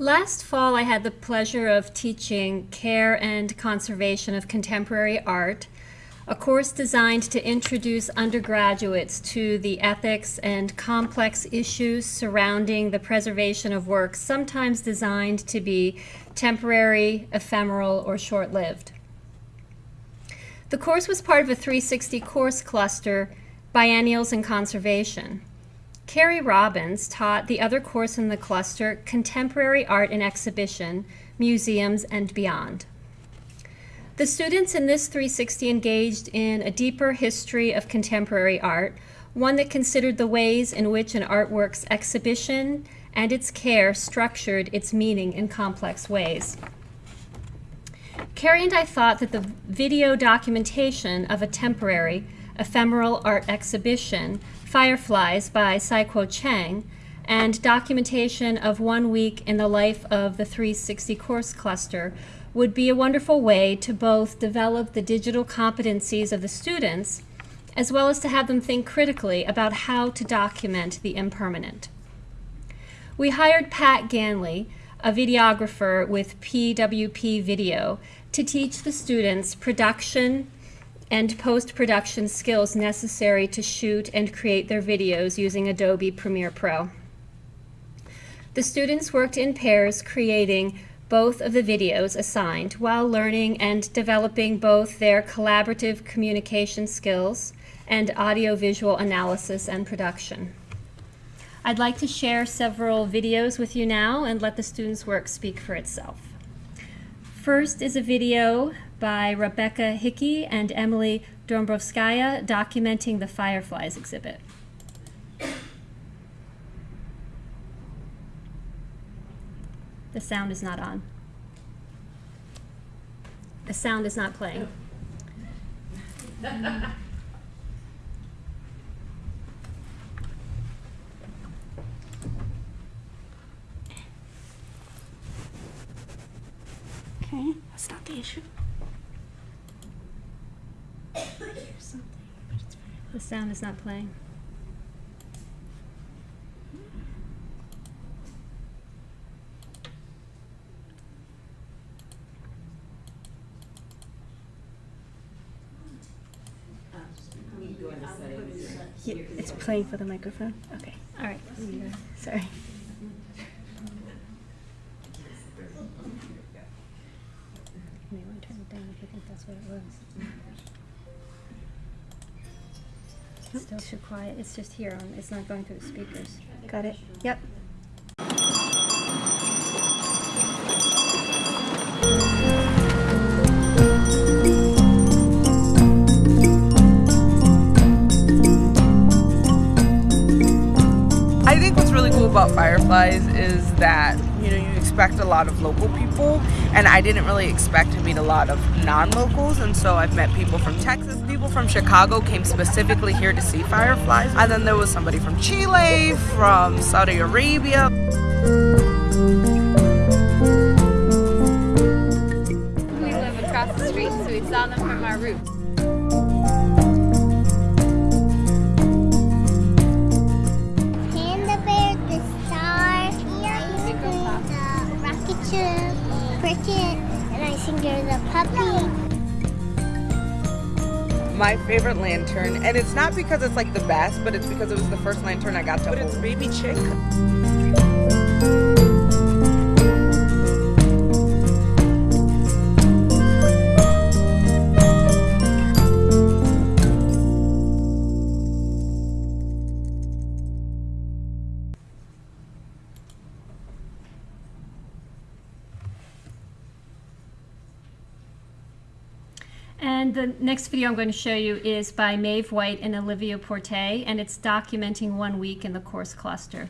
Last fall, I had the pleasure of teaching Care and Conservation of Contemporary Art, a course designed to introduce undergraduates to the ethics and complex issues surrounding the preservation of works sometimes designed to be temporary, ephemeral, or short-lived. The course was part of a 360 course cluster, Biennials in Conservation. Carrie Robbins taught the other course in the cluster, Contemporary Art and Exhibition, Museums and Beyond. The students in this 360 engaged in a deeper history of contemporary art, one that considered the ways in which an artwork's exhibition and its care structured its meaning in complex ways. Carrie and I thought that the video documentation of a temporary, ephemeral art exhibition Fireflies by Cai Guo-Qiang, and documentation of one week in the life of the 360 course cluster would be a wonderful way to both develop the digital competencies of the students as well as to have them think critically about how to document the impermanent. We hired Pat Ganley, a videographer with PWP Video, to teach the students production, and post-production skills necessary to shoot and create their videos using Adobe Premiere Pro. The students worked in pairs creating both of the videos assigned while learning and developing both their collaborative communication skills and audiovisual analysis and production. I'd like to share several videos with you now and let the students' work speak for itself. First is a video by Rebecca Hickey and Emily Dombrovskaya documenting the Fireflies exhibit. The sound is not on. The sound is not playing. Okay, that's not the issue. The sound is not playing. Yeah, it's playing for the microphone. Okay, All right. sorry. Maybe want turn it down if you think that's what it was. Still too quiet. It's just here. On, it's not going through the speakers. Got it? Yep. I think what's really cool about Fireflies is that you know you expect a lot of local people, and I didn't really expect to meet a lot of non-locals, and so I've met people from Texas, people from Chicago came specifically here to see Fireflies, and then there was somebody from Chile, from Saudi Arabia. Puppy. My favorite lantern, and it's not because it's like the best, but it's because it was the first lantern I got to hold. But it's Baby Chick. And the next video I'm going to show you is by Maeve White and Olivia Porte, and it's documenting one week in the course cluster.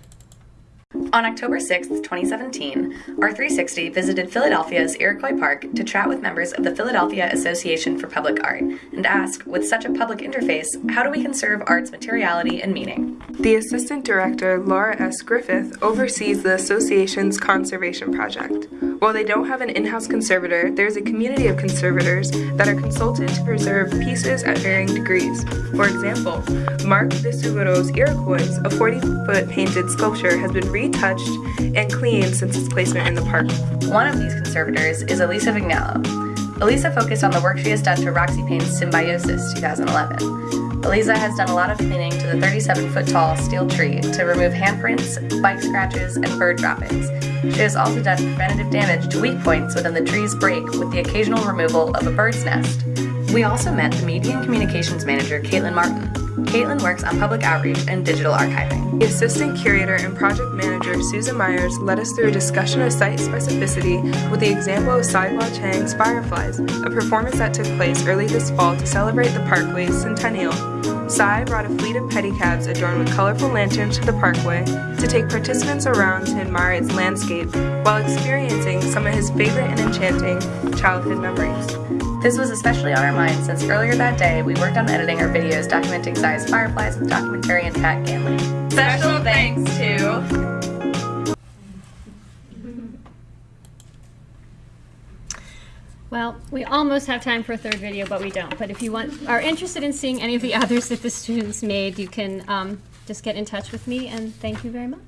On October 6, 2017, our 360 visited Philadelphia's Iroquois Park to chat with members of the Philadelphia Association for Public Art and ask, with such a public interface, how do we conserve art's materiality and meaning? The Assistant Director, Laura S. Griffith, oversees the association's conservation project. While they don't have an in house conservator, there is a community of conservators that are consulted to preserve pieces at varying degrees. For example, Mark di Suvero's Iroquois, a 40 foot painted sculpture, has been retouched and cleaned since its placement in the park. One of these conservators is Elisa Vignalo. Elisa focused on the work she has done to Roxy Paine's Symbiosis 2011. Elisa has done a lot of cleaning to the 37 foot tall steel tree to remove handprints, bike scratches, and bird droppings. She has also done preventative damage to weak points within the tree's break with the occasional removal of a bird's nest. We also met the Media and Communications Manager, Caitlin Martin. Caitlin works on public outreach and digital archiving. The assistant curator and project manager, Susan Myers, led us through a discussion of site specificity with the example of Cai Guo-Qiang's Fireflies, a performance that took place early this fall to celebrate the parkway's centennial. Cai brought a fleet of pedicabs adorned with colorful lanterns to the parkway to take participants around to admire its landscape while experiencing some of his favorite and enchanting childhood memories. This was especially on our minds since earlier that day we worked on editing our videos documenting Cai's fireflies with documentarian Pat Ganley. Special thanks to Well, we almost have time for a third video, but we don't. But if you want, are interested in seeing any of the others that the students made, you can um, just get in touch with me, and thank you very much.